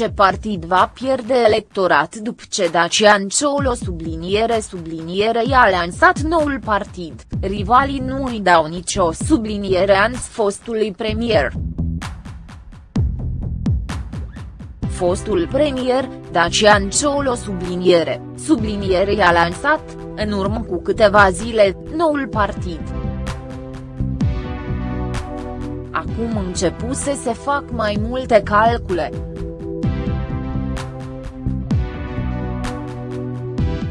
ce partid va pierde electorat după ce Dacian Ciolo subliniere subliniere i-a lansat noul partid, rivalii nu îi dau nicio subliniere ans fostului premier. Fostul premier, Dacian Ciolo subliniere, subliniere i-a lansat, în urmă cu câteva zile, noul partid. Acum începuse să fac mai multe calcule.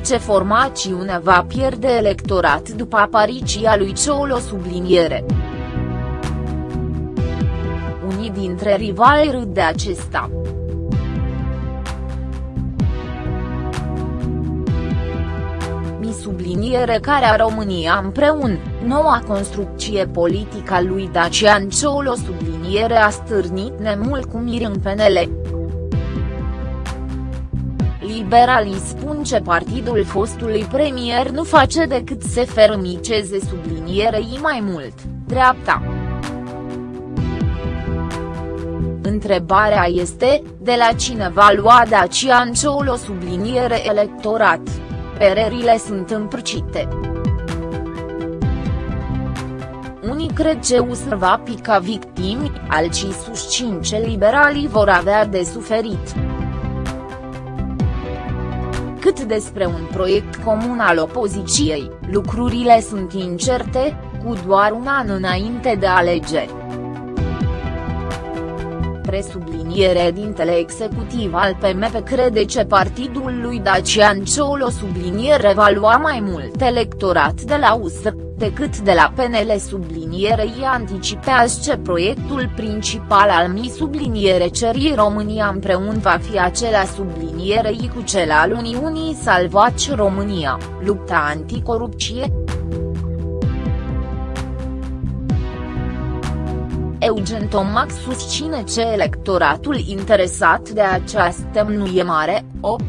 Ce formațiune va pierde electorat după apariția lui Ciolo subliniere. Unii dintre rivali râd de acesta. subliniere care a România împreună, noua construcție politică a lui Dacian Ciolo subliniere a stârnit nemulcumiri în PNL. Liberalii spun ce partidul fostului premier nu face decât să fermiceze sublinierei mai mult, dreapta. Întrebarea este, de la cine va lua Dacian Ciolo subliniere electorat? Părerile sunt împrăcite. Unii cred că USR va pica victimi, alții susțin ce liberalii vor avea de suferit. Cât despre un proiect comun al opoziției, lucrurile sunt incerte, cu doar un an înainte de alegeri presubliniere dintele executiv al PMP crede că partidul lui Dacian Ciolo subliniere va lua mai mult electorat de la USR, decât de la PNL sublinierei anticipează ce proiectul principal al mi subliniere cerii România împreună va fi acela sublinierei cu cel al Uniunii Salvați România, lupta anticorupție. Eugen Tomac susține ce electoratul interesat de această nu e mare, 8.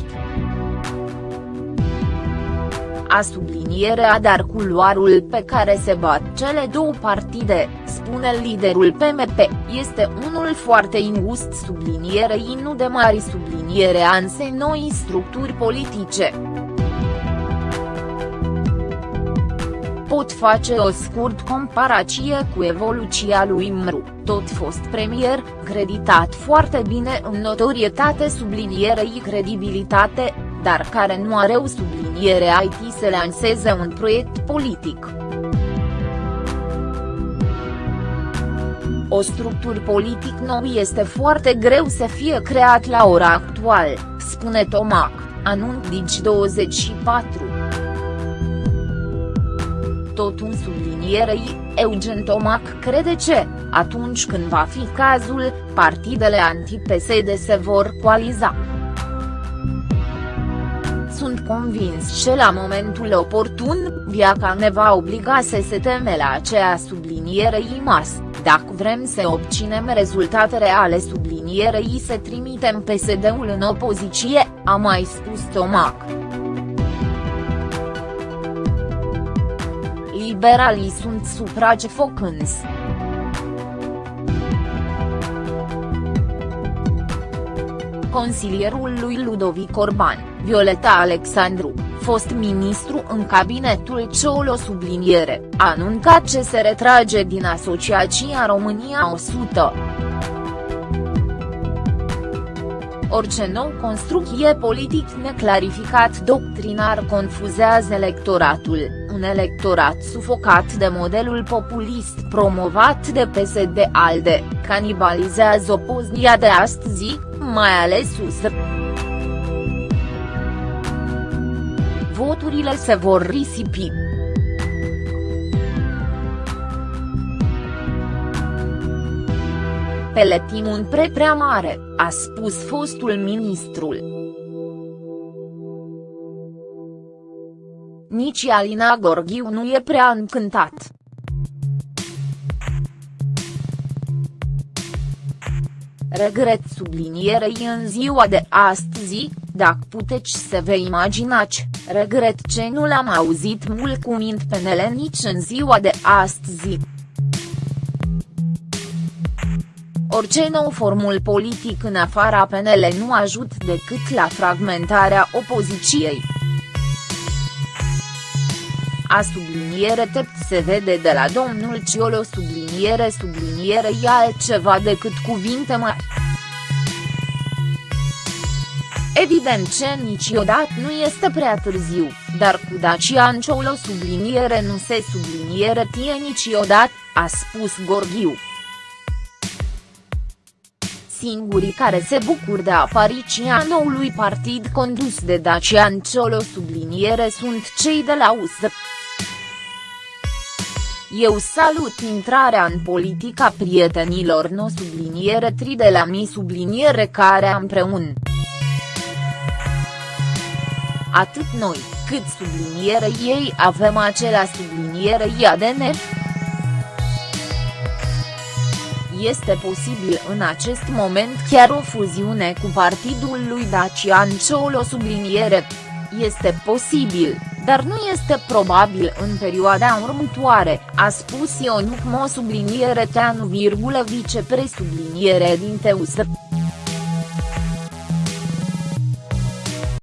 A sublinierea dar culoarul pe care se bat cele două partide, spune liderul PMP, este unul foarte ingust sublinierei nu de mari subliniere anse noi structuri politice. Pot face o scurt comparație cu evoluția lui Mru, tot fost premier, creditat foarte bine în notorietate sublinierei credibilitate, dar care nu are o subliniere IT să lanseze un proiect politic. O structură politic nou este foarte greu să fie creat la ora actuală, spune Tomac, anunț Digi24 tot un sublinierei, Eugen Tomac crede ce, atunci când va fi cazul, partidele anti-PSD se vor coaliza. Sunt convins că la momentul oportun, viața ne va obliga să se teme la aceea sublinierei mas, dacă vrem să obținem rezultate reale sublinierei să trimitem PSD-ul în opoziție, a mai spus Tomac. Liberalii sunt supracefocânți. Consilierul lui Ludovic Orban, Violeta Alexandru, fost ministru în cabinetul Ciolo subliniere, a anuncat ce se retrage din Asociația România 100. Orice nou construcție politic neclarificat doctrinar confuzează electoratul un electorat sufocat de modelul populist promovat de PSD-ALDE, canibalizează opozia de astăzi, mai ales USR. Voturile se vor risipi. Peletim un pre prea mare, a spus fostul ministrul. Nici Alina Gorghiu nu e prea încântat. Regret sublinierei în ziua de astăzi, dacă puteți să vă imaginați, regret ce nu l-am auzit mult cumint pe Nele nici în ziua de astăzi. Orice nou formul politic în afara PNL nu ajut decât la fragmentarea opoziției. A subliniere tept se vede de la domnul Ciolo subliniere subliniere e altceva decât cuvinte mai. Evident ce niciodată nu este prea târziu, dar cu Dacian Ciolo subliniere nu se subliniere tie niciodată, a spus Gorghiu. Singurii care se bucur de apariția noului partid condus de Dacian Ciolo subliniere sunt cei de la USR. Eu salut intrarea în politica prietenilor no subliniere tri de la mi subliniere care împreună. Atât noi, cât subliniere ei avem acelea subliniere ADN. Este posibil în acest moment chiar o fuziune cu partidul lui Dacian Ciolo subliniere. Este posibil, dar nu este probabil în perioada următoare, a spus Ionuc Mo subliniere Teanu, vicepresubliniere din Teusă.